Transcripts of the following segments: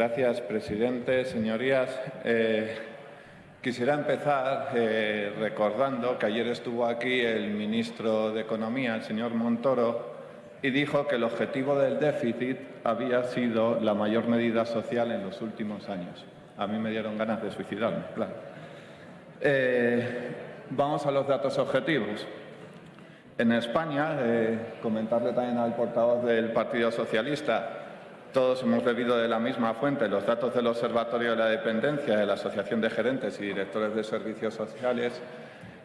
Gracias, presidente. Señorías, eh, quisiera empezar eh, recordando que ayer estuvo aquí el ministro de Economía, el señor Montoro, y dijo que el objetivo del déficit había sido la mayor medida social en los últimos años. A mí me dieron ganas de suicidarme, claro. Eh, vamos a los datos objetivos. En España, comentarle también al portavoz del Partido Socialista, todos hemos bebido de la misma fuente los datos del Observatorio de la Dependencia de la Asociación de Gerentes y Directores de Servicios Sociales.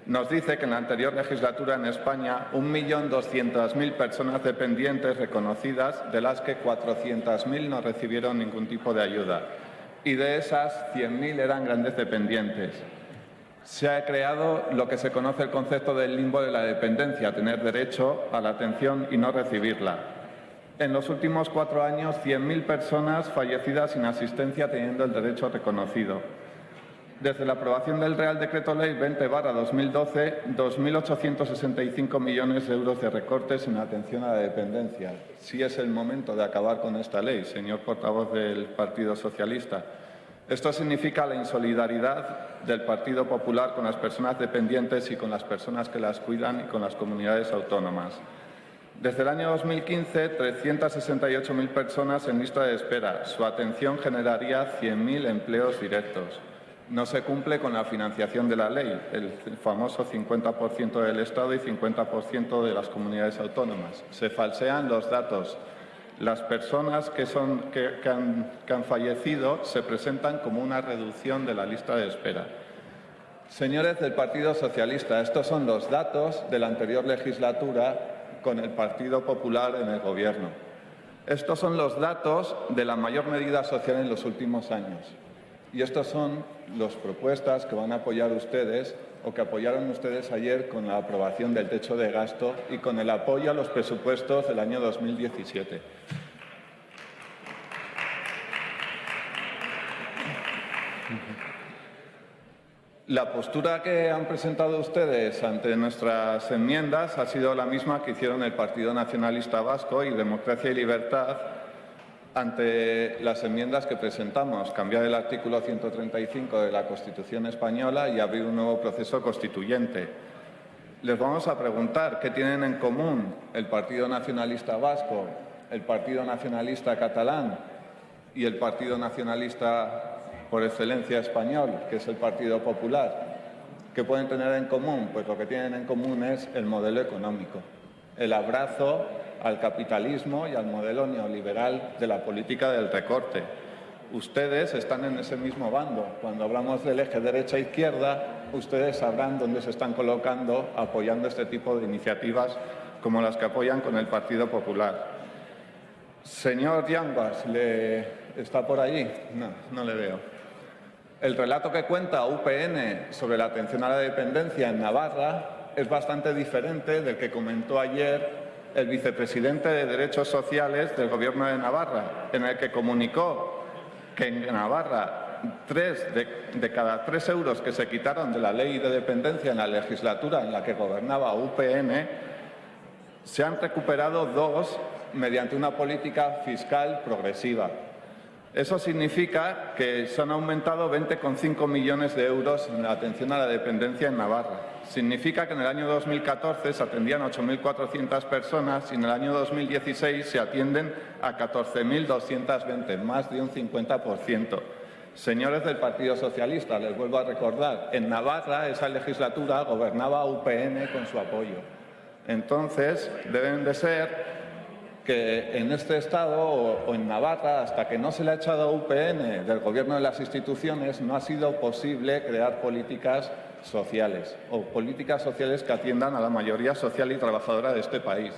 Nos dice que en la anterior legislatura en España 1.200.000 personas dependientes reconocidas, de las que 400.000 no recibieron ningún tipo de ayuda. Y de esas, 100.000 eran grandes dependientes. Se ha creado lo que se conoce el concepto del limbo de la dependencia, tener derecho a la atención y no recibirla. En los últimos cuatro años, 100.000 personas fallecidas sin asistencia teniendo el derecho reconocido. Desde la aprobación del Real Decreto Ley 20 2012, 2.865 millones de euros de recortes en atención a la dependencia. Sí es el momento de acabar con esta ley, señor portavoz del Partido Socialista. Esto significa la insolidaridad del Partido Popular con las personas dependientes y con las personas que las cuidan y con las comunidades autónomas. Desde el año 2015, 368.000 personas en lista de espera. Su atención generaría 100.000 empleos directos. No se cumple con la financiación de la ley, el famoso 50% del Estado y 50% de las comunidades autónomas. Se falsean los datos. Las personas que, son, que, que han fallecido se presentan como una reducción de la lista de espera. Señores del Partido Socialista, estos son los datos de la anterior legislatura con el Partido Popular en el Gobierno. Estos son los datos de la mayor medida social en los últimos años. Y estas son las propuestas que van a apoyar ustedes o que apoyaron ustedes ayer con la aprobación del techo de gasto y con el apoyo a los presupuestos del año 2017. La postura que han presentado ustedes ante nuestras enmiendas ha sido la misma que hicieron el Partido Nacionalista Vasco y Democracia y Libertad ante las enmiendas que presentamos, cambiar el artículo 135 de la Constitución española y abrir un nuevo proceso constituyente. Les vamos a preguntar qué tienen en común el Partido Nacionalista Vasco, el Partido Nacionalista Catalán y el Partido Nacionalista por excelencia español, que es el Partido Popular. ¿Qué pueden tener en común? Pues lo que tienen en común es el modelo económico, el abrazo al capitalismo y al modelo neoliberal de la política del recorte. Ustedes están en ese mismo bando. Cuando hablamos del eje derecha-izquierda, ustedes sabrán dónde se están colocando apoyando este tipo de iniciativas como las que apoyan con el Partido Popular. Señor Yanguas, ¿le ¿está por allí? No, no le veo. El relato que cuenta UPN sobre la atención a la dependencia en Navarra es bastante diferente del que comentó ayer el vicepresidente de Derechos Sociales del Gobierno de Navarra, en el que comunicó que en Navarra tres de, cada tres euros que se quitaron de la ley de dependencia en la legislatura en la que gobernaba UPN, se han recuperado dos mediante una política fiscal progresiva. Eso significa que se han aumentado 20,5 millones de euros en la atención a la dependencia en Navarra. Significa que en el año 2014 se atendían 8.400 personas y en el año 2016 se atienden a 14.220, más de un 50%. Señores del Partido Socialista, les vuelvo a recordar, en Navarra esa legislatura gobernaba UPN con su apoyo. Entonces, deben de ser que en este Estado o, en Navarra, hasta que no se le ha echado UPN del Gobierno de las instituciones, no ha sido posible crear políticas sociales o políticas sociales que atiendan a la mayoría social y trabajadora de este país.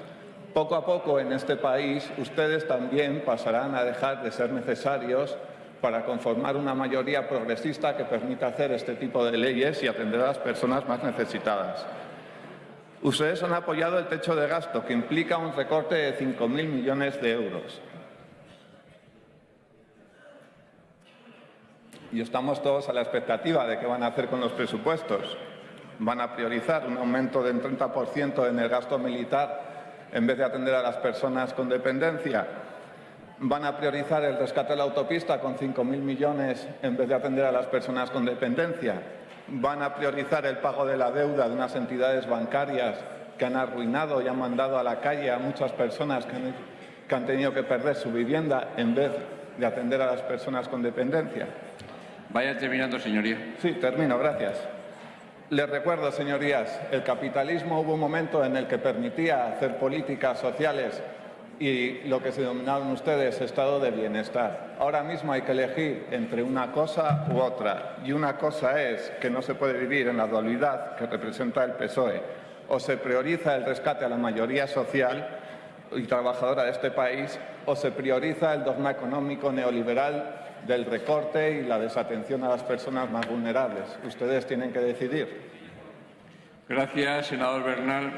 Poco a poco en este país ustedes también pasarán a dejar de ser necesarios para conformar una mayoría progresista que permita hacer este tipo de leyes y atender a las personas más necesitadas. Ustedes han apoyado el techo de gasto, que implica un recorte de 5.000 millones de euros. Y estamos todos a la expectativa de qué van a hacer con los presupuestos. Van a priorizar un aumento del 30% en el gasto militar en vez de atender a las personas con dependencia. Van a priorizar el rescate de la autopista con 5.000 millones en vez de atender a las personas con dependencia. Van a priorizar el pago de la deuda de unas entidades bancarias que han arruinado y han mandado a la calle a muchas personas que han, que han tenido que perder su vivienda en vez de atender a las personas con dependencia. Vaya terminando, señoría. Sí, termino, gracias. Les recuerdo, señorías, el capitalismo hubo un momento en el que permitía hacer políticas sociales y lo que se denominaron ustedes estado de bienestar. Ahora mismo hay que elegir entre una cosa u otra. Y una cosa es que no se puede vivir en la dualidad que representa el PSOE. O se prioriza el rescate a la mayoría social y trabajadora de este país o se prioriza el dogma económico neoliberal del recorte y la desatención a las personas más vulnerables. Ustedes tienen que decidir. Gracias, senador Bernal.